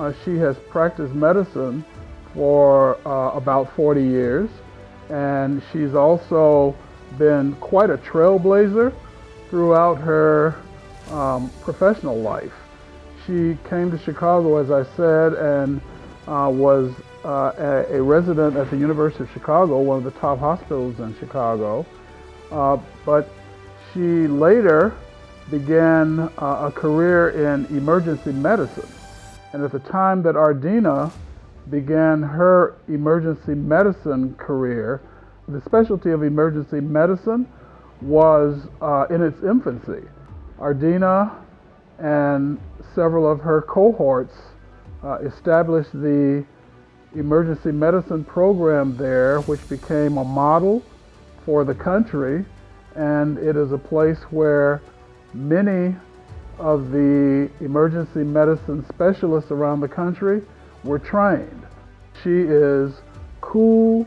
uh, she has practiced medicine for uh, about 40 years, and she's also been quite a trailblazer throughout her um, professional life. She came to Chicago, as I said, and uh, was uh, a, a, resident at the University of Chicago, one of the top hospitals in Chicago. Uh, but she later began uh, a career in emergency medicine. And at the time that Ardina began her emergency medicine career, the specialty of emergency medicine was uh, in its infancy. Ardina and several of her cohorts uh, established the emergency medicine program there, which became a model for the country. And it is a place where many of the emergency medicine specialists around the country were trained. She is cool,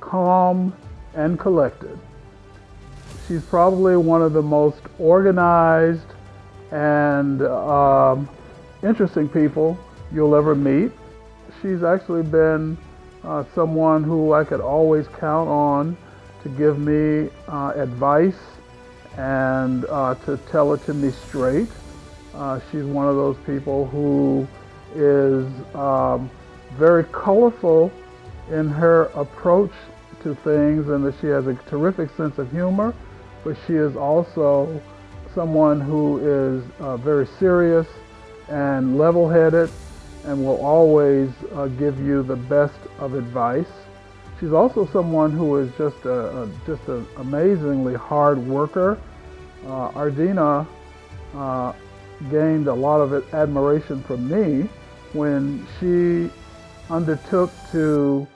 calm, and collected. She's probably one of the most organized and um, interesting people you'll ever meet. She's actually been uh, someone who I could always count on to give me uh, advice and uh, to tell it to me straight. Uh, she's one of those people who is um, very colorful in her approach to things and that she has a terrific sense of humor, but she is also someone who is uh, very serious and level-headed and will always uh, give you the best of advice. She's also someone who is just a, a just an amazingly hard worker. Uh, Ardina uh, gained a lot of admiration from me when she undertook to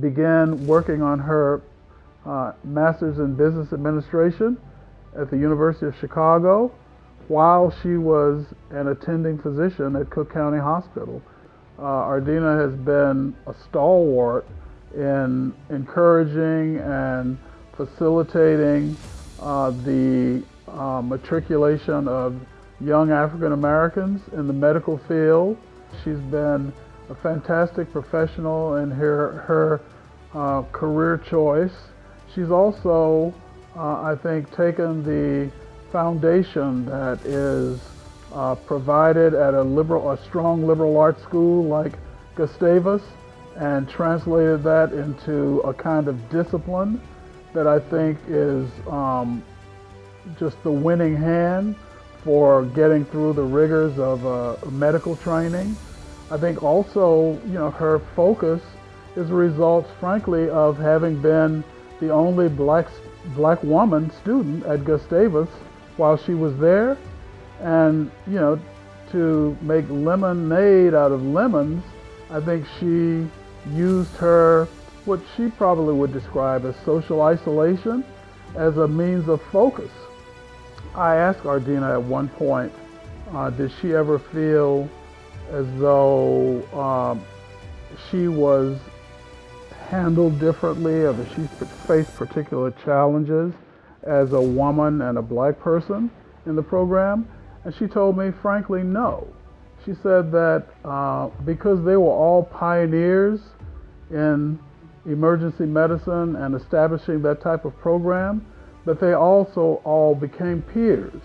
begin working on her uh, master's in business administration at the University of Chicago while she was an attending physician at Cook County Hospital. Uh, Ardina has been a stalwart in encouraging and facilitating uh, the uh, matriculation of young African Americans in the medical field. She's been a fantastic professional in her, her uh, career choice. She's also, uh, I think, taken the foundation that is uh, provided at a liberal, a strong liberal arts school like Gustavus and translated that into a kind of discipline that I think is um, just the winning hand for getting through the rigors of uh, medical training. I think also, you know, her focus is a result, frankly, of having been the only black, black woman student at Gustavus while she was there. And, you know, to make lemonade out of lemons, I think she used her, what she probably would describe as social isolation, as a means of focus. I asked Ardina at one point, uh, did she ever feel as though um, she was handled differently or that she faced particular challenges as a woman and a black person in the program? And she told me, frankly, no. She said that uh, because they were all pioneers in emergency medicine and establishing that type of program, that they also all became peers